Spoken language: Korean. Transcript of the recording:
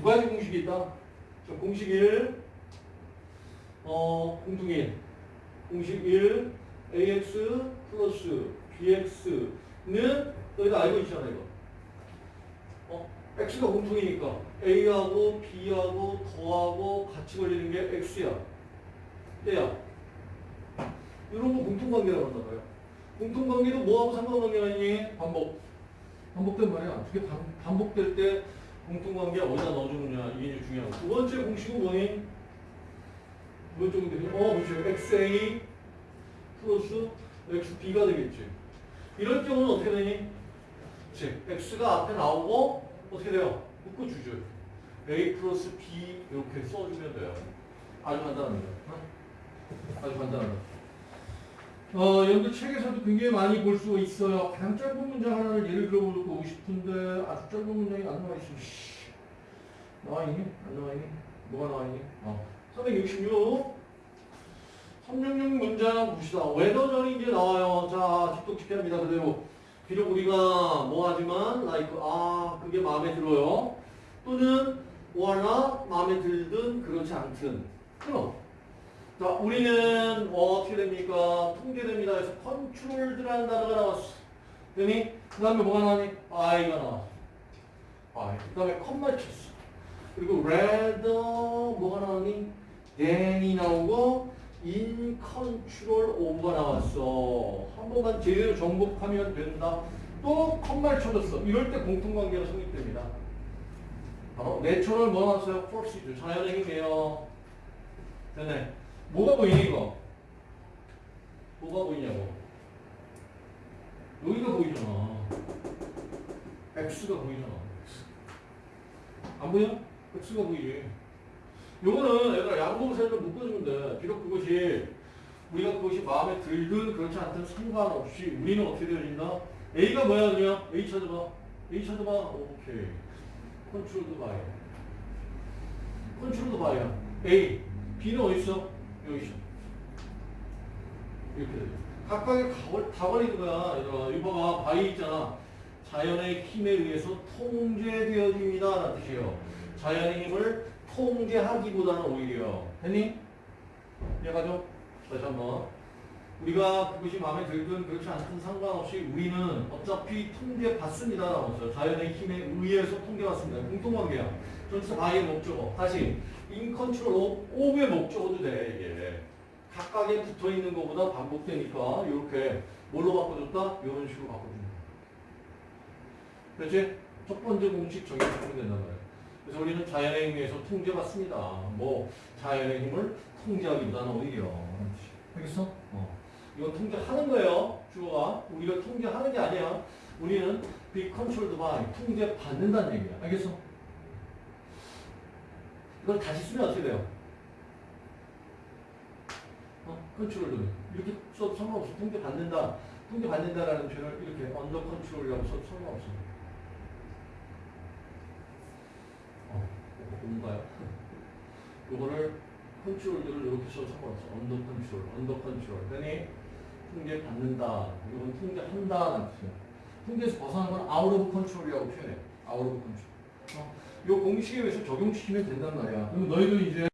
두 가지 공식이 있다. 자, 공식 1, 어, 1. 공식 1, ax 플러스 bx는 너희가 알고 있잖아, 이거. 어, x가 공통이니까 a하고 b하고 더하고 같이 걸리는 게 x야. 얘야. 이런 거 공통관계라고 말이야. 공통관계도 뭐하고 상관관계가 있니? 반복. 반복된 말이야. 두개 반복될 때 공통관계 어디다 넣어주느냐 이게 이제 중요하고 두 번째 공식은 뭐니? 두 번째 공식은 어 그렇죠 xa 플러스 xb가 되겠지 이럴 경우는 어떻게 되니? 즉 x가 앞에 나오고 어떻게 돼요? 묶어주죠 a 플러스 b 이렇게 써주면 돼요 아주 간단합니다 어? 아주 간단합니다 어, 여러분들 책에서도 굉장히 많이 볼수 있어요. 가장 짧은 문장 하나를 예를 들어보고 싶은데 아주 짧은 문장이 안 나와 있어. 씨. 나와 있니? 안 나와 있니? 뭐가 나와 있니? 어. 366. 366 문장 봅시다. 웨더전이 이제 나와요. 자, 집독집합니다. 그대로. 비록 우리가 뭐 하지만, like, 아, 그게 마음에 들어요. 또는, 뭐하나 마음에 들든 그렇지 않든. 그럼. 자, 우리는 어, 어떻게 됩니까? 통제됩니다. 그래서 controlled라는 단어가 나왔어. 되니? 그 다음에 뭐가 나왔니? I가 나왔어. I. 그 다음에 컴마 쳤어. 그리고 rather 뭐가 나왔니? than이 나오고 in control of가 나왔어. 한 번만 제대로 정복하면 된다. 또 컴마를 쳐줬어. 이럴 때 공통관계가 성립됩니다. 바로 natural 뭐 나왔어요? force죠. 자연의 힘이에요. 되네. 뭐가 보이니 이거? 뭐가 보이냐고? 여기가 보이잖아. X가 보이잖아. 안 보여? X가 보이지. 요거는 얘들아 양봉사를 묶어주면 돼. 비록 그것이 우리가 그것이 마음에 들든 그렇지 않든 상관없이 우리는 어떻게 되어진다? A가 뭐야 그냥? A 찾아봐. A 찾아봐. 오케이. controlled by. controlled by야. A. B는 어디 있어? 여기. 이렇게. 각각의 가월, 다원이 거야. 얘들아. 이거 봐봐. by 있잖아. 자연의 힘에 의해서 통제되어집니다. 라는 뜻이에요. 자연의 힘을 통제하기보다는 오히려. 했니? 이해가죠? 다시 한번. 우리가 그것이 마음에 들든 그렇지 않든 상관없이 우리는 어차피 통제받습니다. 라고 자연의 힘에 의해서 통제받습니다. 공통관계야. 전치사 by의 목적어. 다시. in control of 의 목적어도 돼, 이게. 각각에 붙어 있는 것보다 반복되니까, 이렇게 뭘로 바꿔줬다? 이런 식으로 바꿔준다. 됐지? 첫 번째 공식 적용시키면 된단 말이야. 그래서 우리는 자연의 힘에 의해서 통제받습니다. 뭐, 자연의 힘을 통제하기보다는 오히려. 알겠어? 어. 이건 통제하는 거예요, 주어가. 우리가 통제하는 게 아니야. 우리는 be controlled by, 통제받는다는 얘기야. 알겠어? 이걸 다시 쓰면 어떻게 돼요? 어? control로 이렇게 써도 상관없어. 통제 받는다. 통제 받는다라는 표현을 이렇게 under control이라고 써도 상관없어. 어, 뭔가요? 요거를 controlled를 이렇게 써도 상관없어. under control, under control. 그러니 통제 받는다. 이건 통제한다라는 뜻이야. 통제에서 벗어난 건 out of control이라고 표현해. out of control. 어? 요 공식에 의해서 적용시키면 된단 말이야. 그럼 너희도 이제